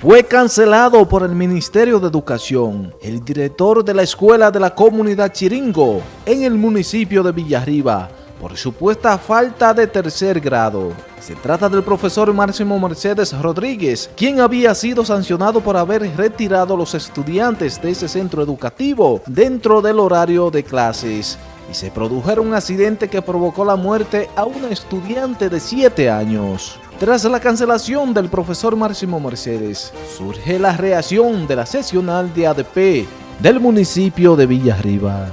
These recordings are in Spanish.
Fue cancelado por el Ministerio de Educación el director de la Escuela de la Comunidad Chiringo en el municipio de Villarriba por supuesta falta de tercer grado. Se trata del profesor Máximo Mercedes Rodríguez, quien había sido sancionado por haber retirado a los estudiantes de ese centro educativo dentro del horario de clases y se produjo un accidente que provocó la muerte a una estudiante de 7 años. Tras la cancelación del profesor Máximo Mercedes, surge la reacción de la sesional de ADP del municipio de Villarriba.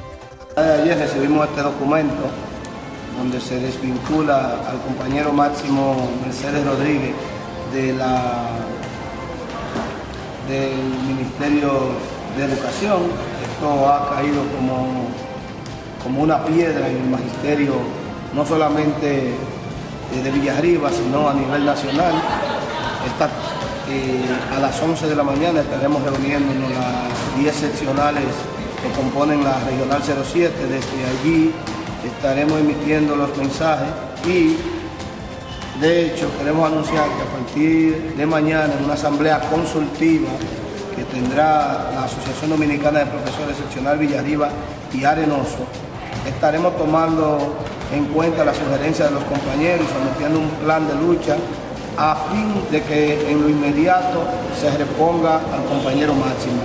Ayer recibimos este documento donde se desvincula al compañero Máximo Mercedes Rodríguez del Ministerio de Educación. Esto ha caído como, como una piedra en el magisterio, no solamente de Villarriba, sino a nivel nacional. Eh, a las 11 de la mañana estaremos reuniéndonos las 10 seccionales que componen la Regional 07. Desde allí estaremos emitiendo los mensajes y de hecho queremos anunciar que a partir de mañana en una asamblea consultiva que tendrá la Asociación Dominicana de Profesores Seccional Villarriba y Arenoso, estaremos tomando en cuenta las sugerencias de los compañeros y sometiendo un plan de lucha a fin de que en lo inmediato se reponga al compañero máximo.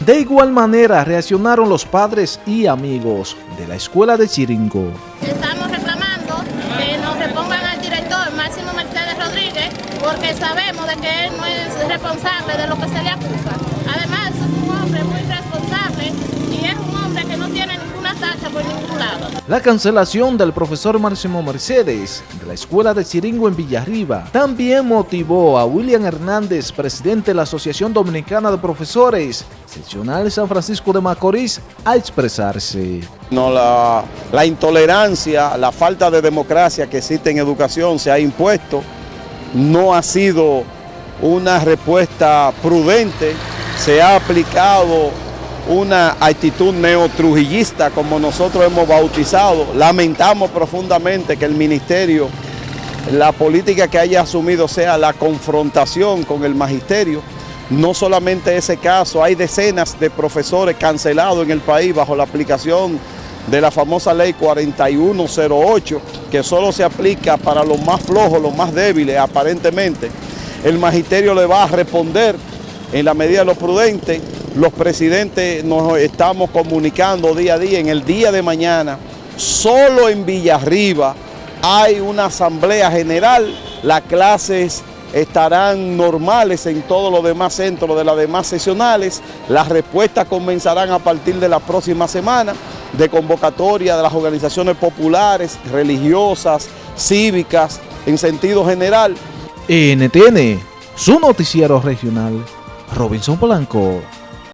De igual manera reaccionaron los padres y amigos de la escuela de Chiringo. Estamos reclamando que nos repongan al director Máximo Mercedes Rodríguez porque sabemos de que él no es responsable de lo que se le acusa. Además es un hombre muy responsable y es un hombre que no tiene ninguna tacha por ningún lado. La cancelación del profesor Máximo Mercedes de la escuela de Chiringo en Villarriba también motivó a William Hernández, presidente de la Asociación Dominicana de Profesores, seccional San Francisco de Macorís, a expresarse. No, la, la intolerancia, la falta de democracia que existe en educación se ha impuesto, no ha sido una respuesta prudente, se ha aplicado una actitud neotrujillista como nosotros hemos bautizado. Lamentamos profundamente que el ministerio, la política que haya asumido sea la confrontación con el magisterio. No solamente ese caso, hay decenas de profesores cancelados en el país bajo la aplicación de la famosa ley 4108, que solo se aplica para los más flojos, los más débiles aparentemente. El magisterio le va a responder en la medida de lo prudente los presidentes nos estamos comunicando día a día. En el día de mañana, solo en Villarriba hay una asamblea general, las clases estarán normales en todos los demás centros de las demás sesionales, las respuestas comenzarán a partir de la próxima semana de convocatoria de las organizaciones populares, religiosas, cívicas, en sentido general. NTN, su noticiero regional, Robinson Polanco.